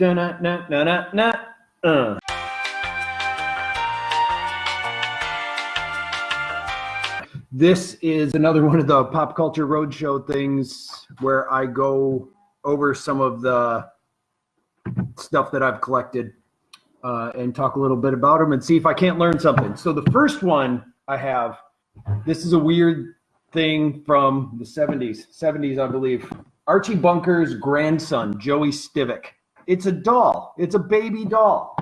Na na na na na. Uh. This is another one of the pop culture roadshow things where I go over some of the stuff that I've collected uh, and talk a little bit about them and see if I can't learn something. So the first one I have, this is a weird thing from the 70s, 70s, I believe. Archie Bunker's grandson, Joey Stivic. It's a doll. It's a baby doll.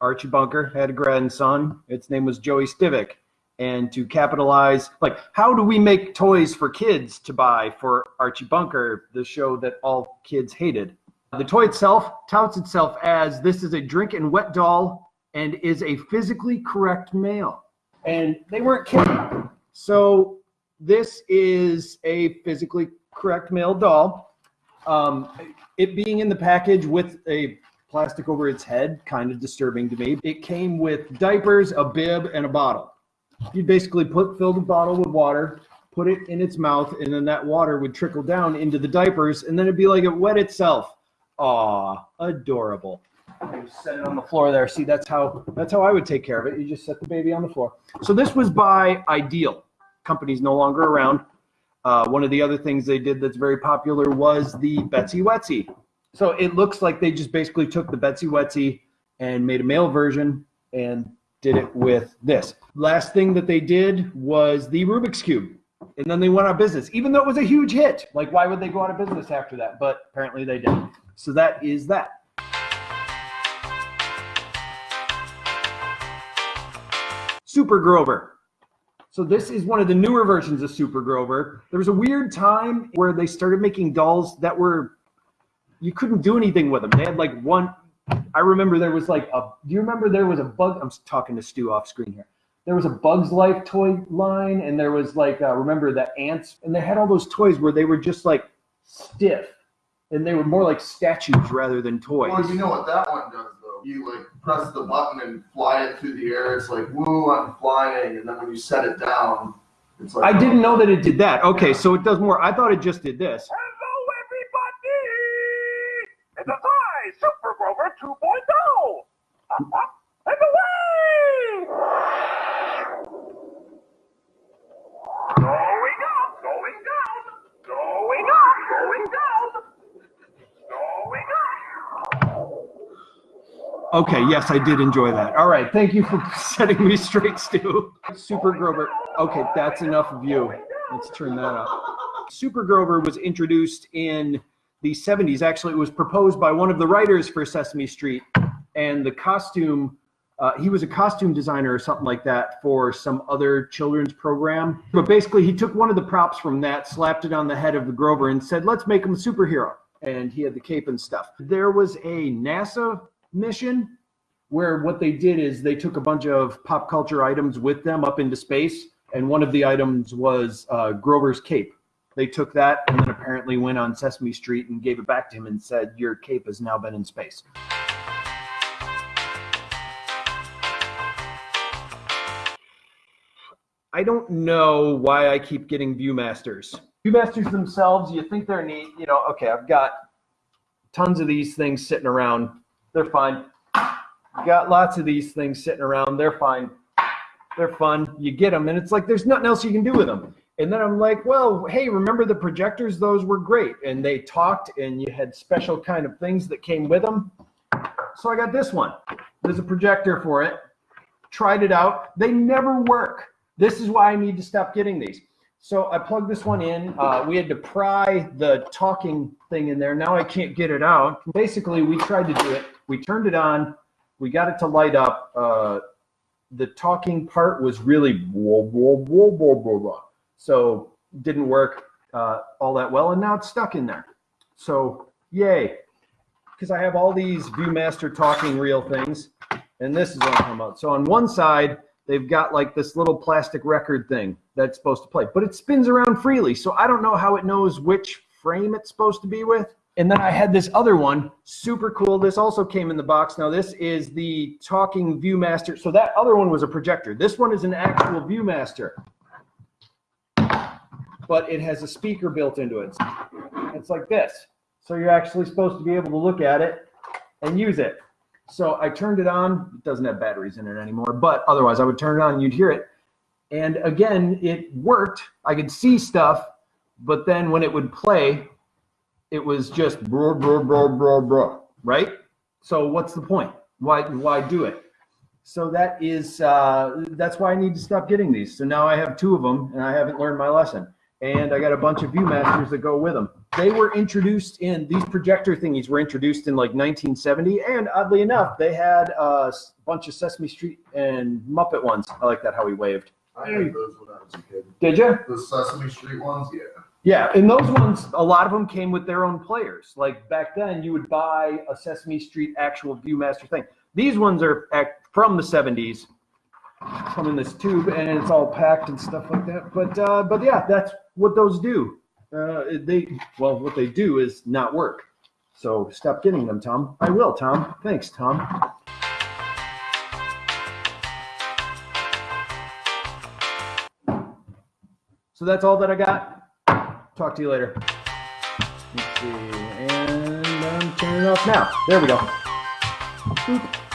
Archie Bunker had a grandson. Its name was Joey Stivic. And to capitalize, like, how do we make toys for kids to buy for Archie Bunker, the show that all kids hated? The toy itself touts itself as this is a drink and wet doll and is a physically correct male. And they weren't kidding. So this is a physically correct male doll. Um, it being in the package with a plastic over its head, kind of disturbing to me. It came with diapers, a bib, and a bottle. You'd basically put fill the bottle with water, put it in its mouth, and then that water would trickle down into the diapers, and then it'd be like it wet itself. Aw, adorable. You set it on the floor there. See, that's how that's how I would take care of it. You just set the baby on the floor. So this was by Ideal. Company's no longer around. Uh, one of the other things they did that's very popular was the Betsy Wetsy. So it looks like they just basically took the Betsy Wetsy and made a male version and did it with this. Last thing that they did was the Rubik's Cube. And then they went out of business, even though it was a huge hit. Like, why would they go out of business after that? But apparently they did. So that is that. Super Grover. So this is one of the newer versions of Super Grover. There was a weird time where they started making dolls that were you couldn't do anything with them. They had like one. I remember there was like a. Do you remember there was a bug? I'm talking to Stu off screen here. There was a Bugs Life toy line, and there was like uh, remember the ants, and they had all those toys where they were just like stiff, and they were more like statues rather than toys. Well, you know what that one does though. You like press the button and fly it through the air. It's like woo, I'm flying, and then when you set it down, it's like I didn't oh. know that it did that. Okay, so it does more. I thought it just did this. Hello, everybody! It's a I, Super Grover 2.0! Up, up, and away! Going up, going down, going up, going down, going up. Okay, yes, I did enjoy that. All right, thank you for setting me straight, Stu. Super Grover. Okay, that's enough of you. Let's turn that up. Super Grover was introduced in the 70s. Actually, it was proposed by one of the writers for Sesame Street, and the costume. Uh, he was a costume designer or something like that for some other children's program. But basically, he took one of the props from that, slapped it on the head of the Grover, and said, "Let's make him a superhero." And he had the cape and stuff. There was a NASA mission where what they did is they took a bunch of pop culture items with them up into space, and one of the items was uh, Grover's cape. They took that and then apparently went on Sesame Street and gave it back to him and said, "Your cape has now been in space." I don't know why I keep getting Viewmasters. Viewmasters themselves, you think they're neat. You know, okay, I've got tons of these things sitting around. They're fine. Got lots of these things sitting around. They're fine. They're fun. You get them, and it's like there's nothing else you can do with them. And then I'm like, well, hey, remember the projectors? Those were great. And they talked, and you had special kind of things that came with them. So I got this one. There's a projector for it. Tried it out. They never work. This is why I need to stop getting these. So I plugged this one in. Uh, we had to pry the talking thing in there. Now I can't get it out. Basically, we tried to do it. We turned it on. We got it to light up. Uh, the talking part was really whoa, whoa, whoa, whoa, whoa, whoa. So didn't work uh, all that well, and now it's stuck in there. So yay, because I have all these ViewMaster talking reel things, and this is what I'm about. So on one side, they've got like this little plastic record thing that's supposed to play, but it spins around freely. So I don't know how it knows which frame it's supposed to be with. And then I had this other one, super cool. This also came in the box. Now this is the talking ViewMaster. So that other one was a projector. This one is an actual ViewMaster, but it has a speaker built into it. It's like this. So you're actually supposed to be able to look at it and use it. So I turned it on. It doesn't have batteries in it anymore, but otherwise I would turn it on and you'd hear it. And again, it worked. I could see stuff, but then when it would play, it was just bro bro bro bro bro, right? So what's the point? Why why do it? So that is uh, that's why I need to stop getting these. So now I have two of them, and I haven't learned my lesson. And I got a bunch of ViewMasters that go with them. They were introduced in these projector thingies were introduced in like 1970, and oddly enough, they had a bunch of Sesame Street and Muppet ones. I like that how he waved. I had those when I was a kid. Did you? The Sesame Street ones, yeah. Yeah, and those ones, a lot of them came with their own players. Like back then, you would buy a Sesame Street actual ViewMaster thing. These ones are from the 70s, come in this tube, and it's all packed and stuff like that. But uh, but yeah, that's what those do. Uh, they well, what they do is not work. So stop getting them, Tom. I will, Tom. Thanks, Tom. So that's all that I got. Talk to you later. Let's see. And I'm turning it off now. There we go. Boop.